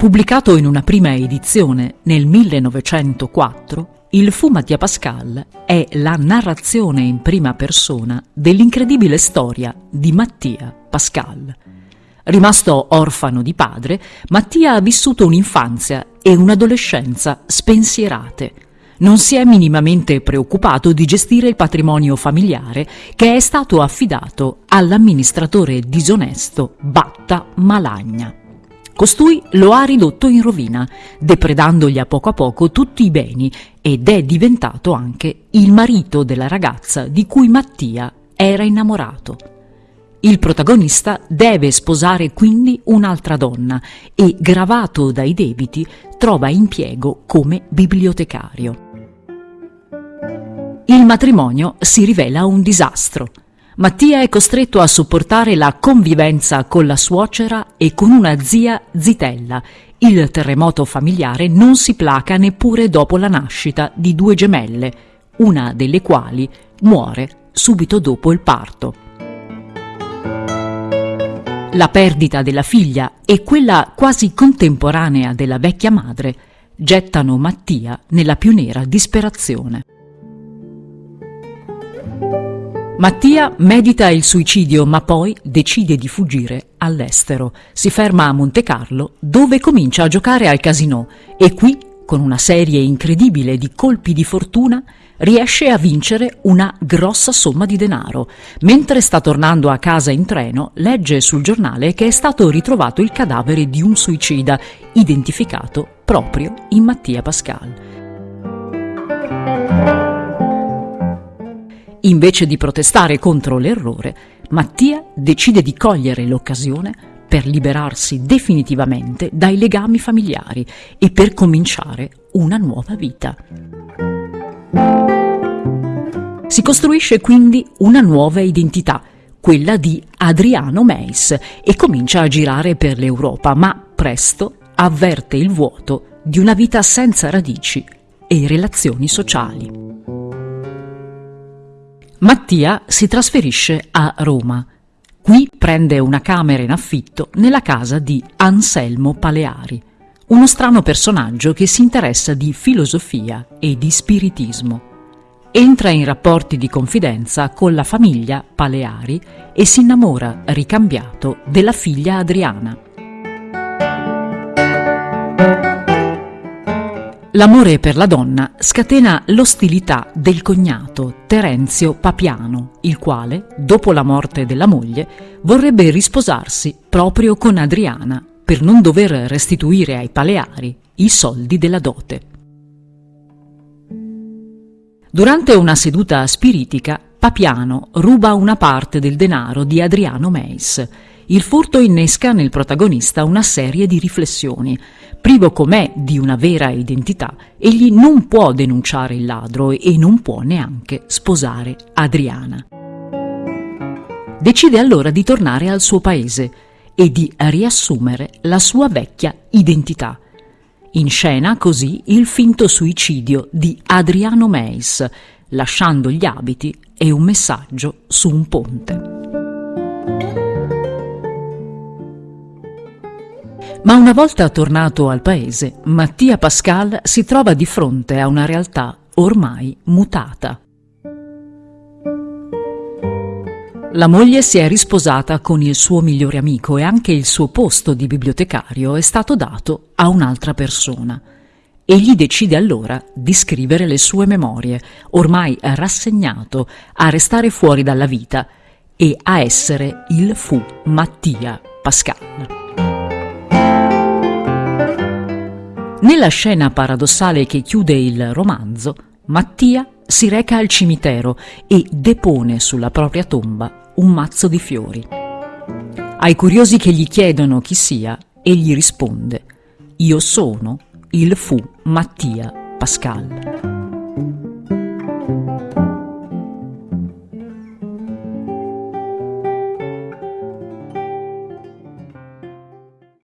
Pubblicato in una prima edizione nel 1904, il Fu Mattia Pascal è la narrazione in prima persona dell'incredibile storia di Mattia Pascal. Rimasto orfano di padre, Mattia ha vissuto un'infanzia e un'adolescenza spensierate. Non si è minimamente preoccupato di gestire il patrimonio familiare che è stato affidato all'amministratore disonesto Batta Malagna. Costui lo ha ridotto in rovina, depredandogli a poco a poco tutti i beni ed è diventato anche il marito della ragazza di cui Mattia era innamorato. Il protagonista deve sposare quindi un'altra donna e, gravato dai debiti, trova impiego come bibliotecario. Il matrimonio si rivela un disastro. Mattia è costretto a sopportare la convivenza con la suocera e con una zia zitella. Il terremoto familiare non si placa neppure dopo la nascita di due gemelle, una delle quali muore subito dopo il parto. La perdita della figlia e quella quasi contemporanea della vecchia madre gettano Mattia nella più nera disperazione. Mattia medita il suicidio ma poi decide di fuggire all'estero. Si ferma a Monte Carlo dove comincia a giocare al casino e qui, con una serie incredibile di colpi di fortuna, riesce a vincere una grossa somma di denaro. Mentre sta tornando a casa in treno, legge sul giornale che è stato ritrovato il cadavere di un suicida, identificato proprio in Mattia Pascal. Invece di protestare contro l'errore, Mattia decide di cogliere l'occasione per liberarsi definitivamente dai legami familiari e per cominciare una nuova vita. Si costruisce quindi una nuova identità, quella di Adriano Meis, e comincia a girare per l'Europa, ma presto avverte il vuoto di una vita senza radici e relazioni sociali. Mattia si trasferisce a Roma. Qui prende una camera in affitto nella casa di Anselmo Paleari, uno strano personaggio che si interessa di filosofia e di spiritismo. Entra in rapporti di confidenza con la famiglia Paleari e si innamora, ricambiato, della figlia Adriana. L'amore per la donna scatena l'ostilità del cognato Terenzio Papiano, il quale, dopo la morte della moglie, vorrebbe risposarsi proprio con Adriana per non dover restituire ai Paleari i soldi della dote. Durante una seduta spiritica, Papiano ruba una parte del denaro di Adriano Meis. Il furto innesca nel protagonista una serie di riflessioni, Privo com'è di una vera identità, egli non può denunciare il ladro e non può neanche sposare Adriana. Decide allora di tornare al suo paese e di riassumere la sua vecchia identità. In scena così il finto suicidio di Adriano Meis, lasciando gli abiti e un messaggio su un ponte. Ma una volta tornato al paese, Mattia Pascal si trova di fronte a una realtà ormai mutata. La moglie si è risposata con il suo migliore amico e anche il suo posto di bibliotecario è stato dato a un'altra persona. Egli decide allora di scrivere le sue memorie, ormai rassegnato a restare fuori dalla vita e a essere il fu Mattia Pascal. Nella scena paradossale che chiude il romanzo, Mattia si reca al cimitero e depone sulla propria tomba un mazzo di fiori. Ai curiosi che gli chiedono chi sia, egli risponde: Io sono il fu Mattia Pascal.